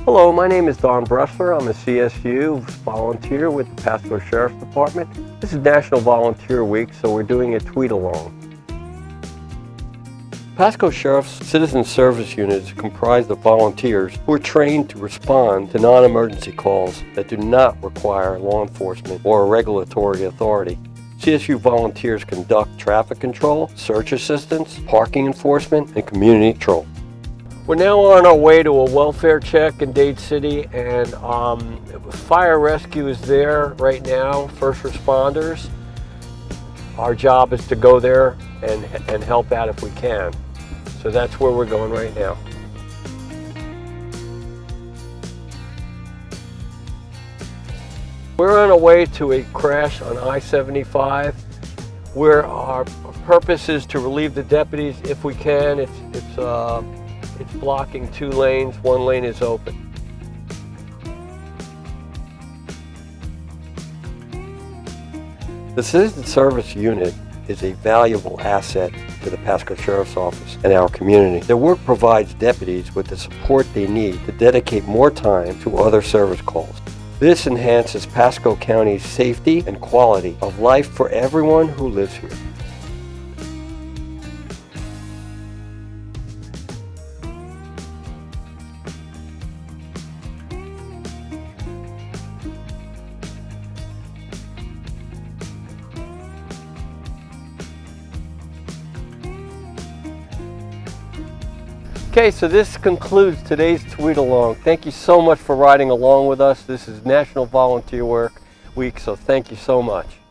Hello, my name is Don Bressler. I'm a CSU volunteer with the Pasco Sheriff's Department. This is National Volunteer Week, so we're doing a tweet along. Pasco Sheriff's Citizen Service Unit is comprised of volunteers who are trained to respond to non-emergency calls that do not require law enforcement or regulatory authority. CSU volunteers conduct traffic control, search assistance, parking enforcement, and community patrol. We're now on our way to a welfare check in Dade City and um, fire rescue is there right now, first responders. Our job is to go there and, and help out if we can. So that's where we're going right now. We're on our way to a crash on I-75 where our purpose is to relieve the deputies if we can. It's, it's, uh, it's blocking two lanes, one lane is open. The Citizen Service Unit is a valuable asset to the Pasco Sheriff's Office and our community. Their work provides deputies with the support they need to dedicate more time to other service calls. This enhances Pasco County's safety and quality of life for everyone who lives here. Okay, so this concludes today's tweet along. Thank you so much for riding along with us. This is National Volunteer Work Week, so thank you so much.